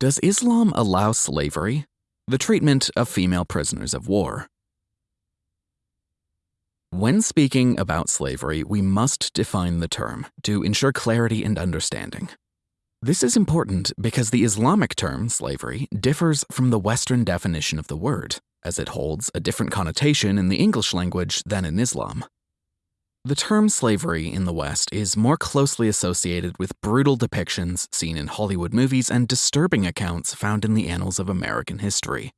Does Islam allow slavery? The treatment of female prisoners of war. When speaking about slavery, we must define the term to ensure clarity and understanding. This is important because the Islamic term, slavery, differs from the Western definition of the word, as it holds a different connotation in the English language than in Islam. The term slavery in the West is more closely associated with brutal depictions seen in Hollywood movies and disturbing accounts found in the annals of American history.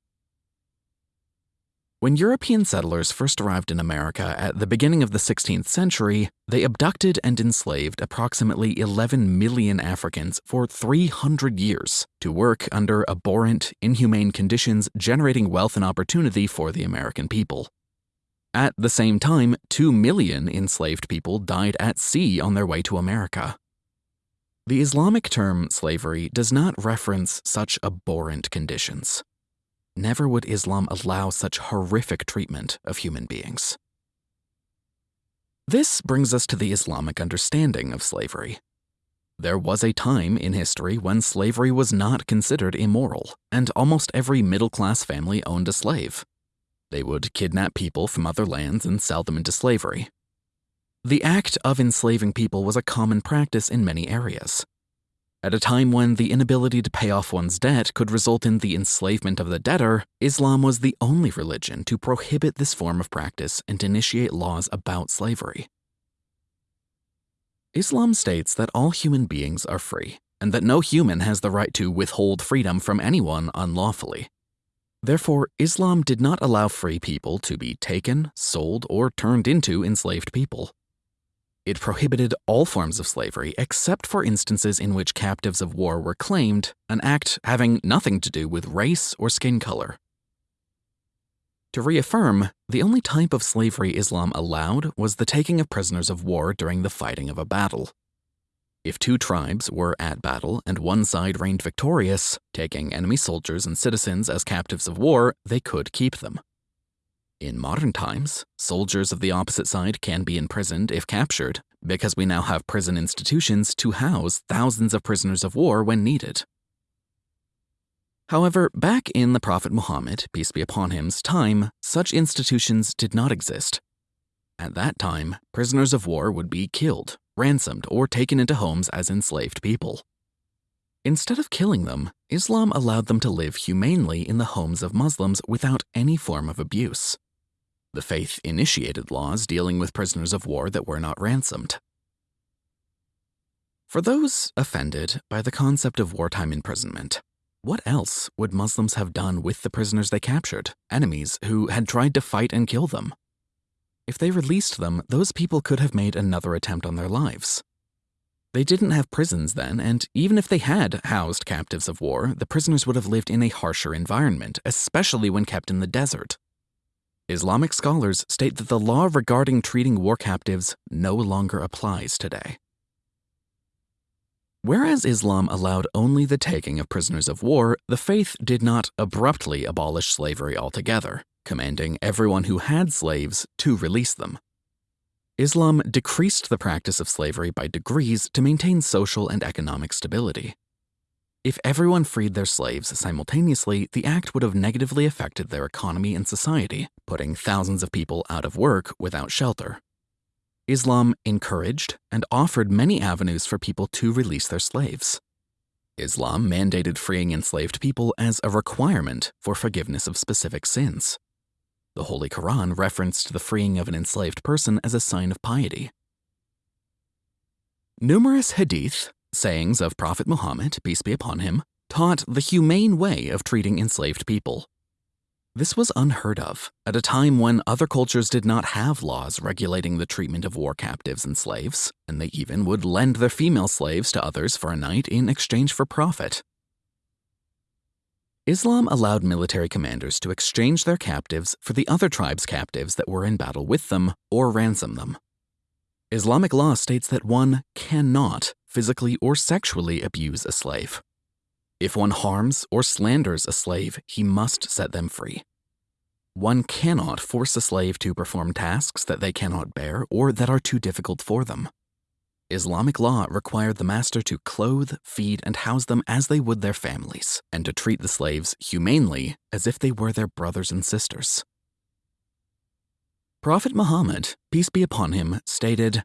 When European settlers first arrived in America at the beginning of the 16th century, they abducted and enslaved approximately 11 million Africans for 300 years to work under abhorrent, inhumane conditions, generating wealth and opportunity for the American people. At the same time, 2 million enslaved people died at sea on their way to America. The Islamic term slavery does not reference such abhorrent conditions. Never would Islam allow such horrific treatment of human beings. This brings us to the Islamic understanding of slavery. There was a time in history when slavery was not considered immoral, and almost every middle class family owned a slave. They would kidnap people from other lands and sell them into slavery. The act of enslaving people was a common practice in many areas. At a time when the inability to pay off one's debt could result in the enslavement of the debtor, Islam was the only religion to prohibit this form of practice and initiate laws about slavery. Islam states that all human beings are free, and that no human has the right to withhold freedom from anyone unlawfully. Therefore, Islam did not allow free people to be taken, sold, or turned into enslaved people. It prohibited all forms of slavery except for instances in which captives of war were claimed, an act having nothing to do with race or skin color. To reaffirm, the only type of slavery Islam allowed was the taking of prisoners of war during the fighting of a battle. If two tribes were at battle and one side reigned victorious, taking enemy soldiers and citizens as captives of war, they could keep them. In modern times, soldiers of the opposite side can be imprisoned if captured, because we now have prison institutions to house thousands of prisoners of war when needed. However, back in the Prophet Muhammad, peace be upon him's time, such institutions did not exist. At that time, prisoners of war would be killed ransomed, or taken into homes as enslaved people. Instead of killing them, Islam allowed them to live humanely in the homes of Muslims without any form of abuse. The faith initiated laws dealing with prisoners of war that were not ransomed. For those offended by the concept of wartime imprisonment, what else would Muslims have done with the prisoners they captured, enemies who had tried to fight and kill them? If they released them, those people could have made another attempt on their lives. They didn't have prisons then, and even if they had housed captives of war, the prisoners would have lived in a harsher environment, especially when kept in the desert. Islamic scholars state that the law regarding treating war captives no longer applies today. Whereas Islam allowed only the taking of prisoners of war, the faith did not abruptly abolish slavery altogether commanding everyone who had slaves to release them. Islam decreased the practice of slavery by degrees to maintain social and economic stability. If everyone freed their slaves simultaneously, the act would have negatively affected their economy and society, putting thousands of people out of work without shelter. Islam encouraged and offered many avenues for people to release their slaves. Islam mandated freeing enslaved people as a requirement for forgiveness of specific sins. The Holy Quran referenced the freeing of an enslaved person as a sign of piety. Numerous hadith, sayings of Prophet Muhammad, peace be upon him, taught the humane way of treating enslaved people. This was unheard of at a time when other cultures did not have laws regulating the treatment of war captives and slaves, and they even would lend their female slaves to others for a night in exchange for profit. Islam allowed military commanders to exchange their captives for the other tribe's captives that were in battle with them or ransom them. Islamic law states that one cannot physically or sexually abuse a slave. If one harms or slanders a slave, he must set them free. One cannot force a slave to perform tasks that they cannot bear or that are too difficult for them. Islamic law required the master to clothe, feed, and house them as they would their families, and to treat the slaves humanely as if they were their brothers and sisters. Prophet Muhammad, peace be upon him, stated,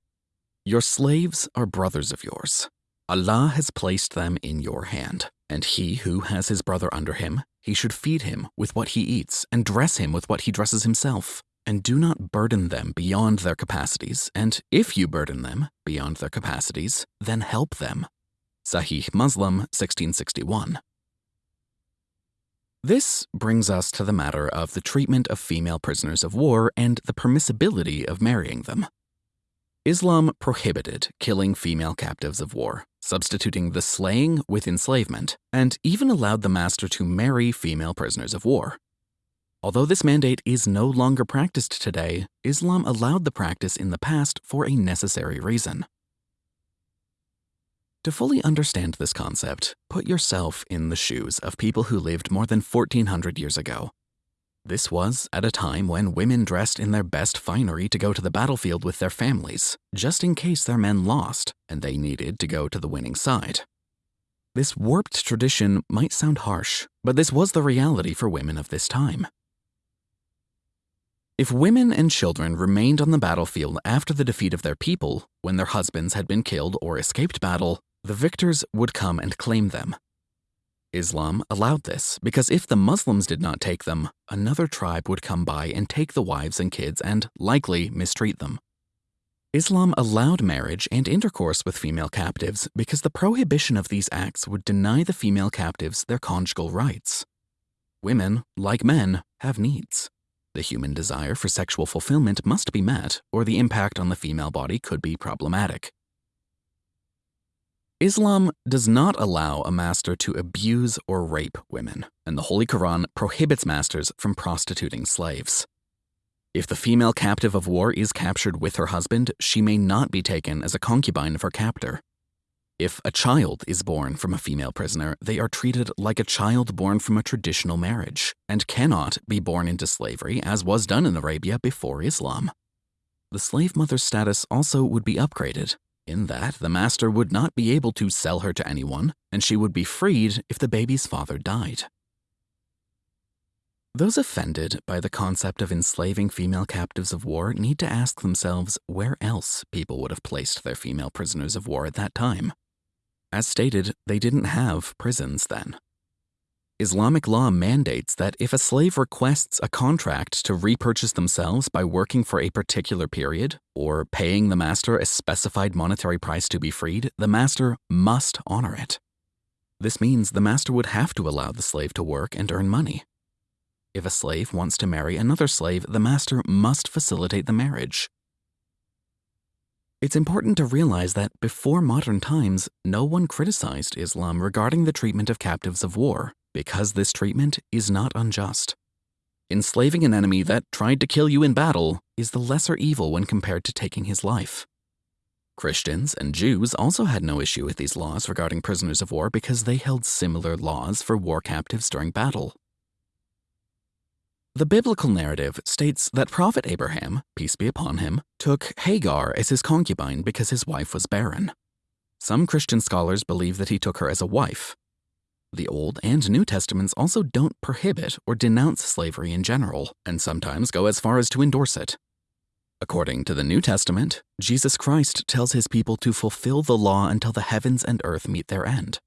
Your slaves are brothers of yours. Allah has placed them in your hand, and he who has his brother under him, he should feed him with what he eats and dress him with what he dresses himself and do not burden them beyond their capacities, and if you burden them beyond their capacities, then help them. Sahih Muslim 1661. This brings us to the matter of the treatment of female prisoners of war and the permissibility of marrying them. Islam prohibited killing female captives of war, substituting the slaying with enslavement, and even allowed the master to marry female prisoners of war. Although this mandate is no longer practiced today, Islam allowed the practice in the past for a necessary reason. To fully understand this concept, put yourself in the shoes of people who lived more than 1400 years ago. This was at a time when women dressed in their best finery to go to the battlefield with their families, just in case their men lost and they needed to go to the winning side. This warped tradition might sound harsh, but this was the reality for women of this time. If women and children remained on the battlefield after the defeat of their people, when their husbands had been killed or escaped battle, the victors would come and claim them. Islam allowed this because if the Muslims did not take them, another tribe would come by and take the wives and kids and likely mistreat them. Islam allowed marriage and intercourse with female captives because the prohibition of these acts would deny the female captives their conjugal rights. Women, like men, have needs. The human desire for sexual fulfillment must be met, or the impact on the female body could be problematic. Islam does not allow a master to abuse or rape women, and the Holy Quran prohibits masters from prostituting slaves. If the female captive of war is captured with her husband, she may not be taken as a concubine of her captor. If a child is born from a female prisoner, they are treated like a child born from a traditional marriage and cannot be born into slavery as was done in Arabia before Islam. The slave mother's status also would be upgraded, in that the master would not be able to sell her to anyone, and she would be freed if the baby's father died. Those offended by the concept of enslaving female captives of war need to ask themselves where else people would have placed their female prisoners of war at that time. As stated, they didn't have prisons then. Islamic law mandates that if a slave requests a contract to repurchase themselves by working for a particular period or paying the master a specified monetary price to be freed, the master must honor it. This means the master would have to allow the slave to work and earn money. If a slave wants to marry another slave, the master must facilitate the marriage. It's important to realize that before modern times, no one criticized Islam regarding the treatment of captives of war, because this treatment is not unjust. Enslaving an enemy that tried to kill you in battle is the lesser evil when compared to taking his life. Christians and Jews also had no issue with these laws regarding prisoners of war because they held similar laws for war captives during battle. The biblical narrative states that Prophet Abraham, peace be upon him, took Hagar as his concubine because his wife was barren. Some Christian scholars believe that he took her as a wife. The Old and New Testaments also don't prohibit or denounce slavery in general, and sometimes go as far as to endorse it. According to the New Testament, Jesus Christ tells his people to fulfill the law until the heavens and earth meet their end.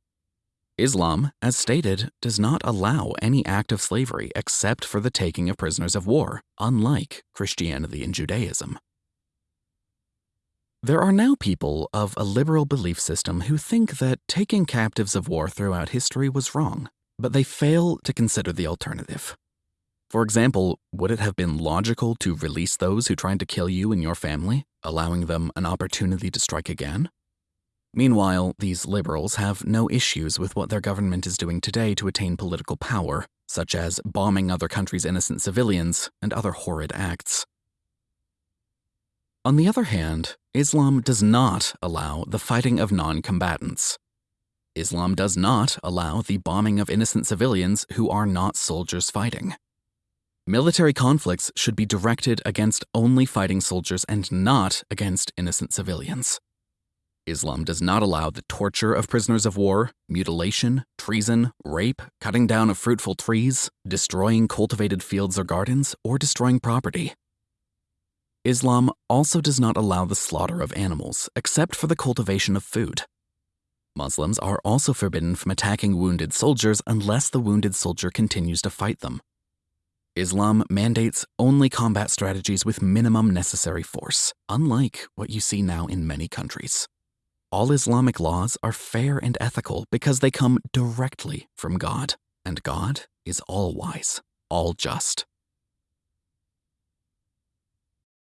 Islam, as stated, does not allow any act of slavery except for the taking of prisoners of war, unlike Christianity and Judaism. There are now people of a liberal belief system who think that taking captives of war throughout history was wrong, but they fail to consider the alternative. For example, would it have been logical to release those who tried to kill you and your family, allowing them an opportunity to strike again? Meanwhile, these liberals have no issues with what their government is doing today to attain political power, such as bombing other countries' innocent civilians and other horrid acts. On the other hand, Islam does not allow the fighting of non combatants. Islam does not allow the bombing of innocent civilians who are not soldiers fighting. Military conflicts should be directed against only fighting soldiers and not against innocent civilians. Islam does not allow the torture of prisoners of war, mutilation, treason, rape, cutting down of fruitful trees, destroying cultivated fields or gardens, or destroying property. Islam also does not allow the slaughter of animals except for the cultivation of food. Muslims are also forbidden from attacking wounded soldiers unless the wounded soldier continues to fight them. Islam mandates only combat strategies with minimum necessary force, unlike what you see now in many countries. All Islamic laws are fair and ethical because they come directly from God, and God is all wise, all just.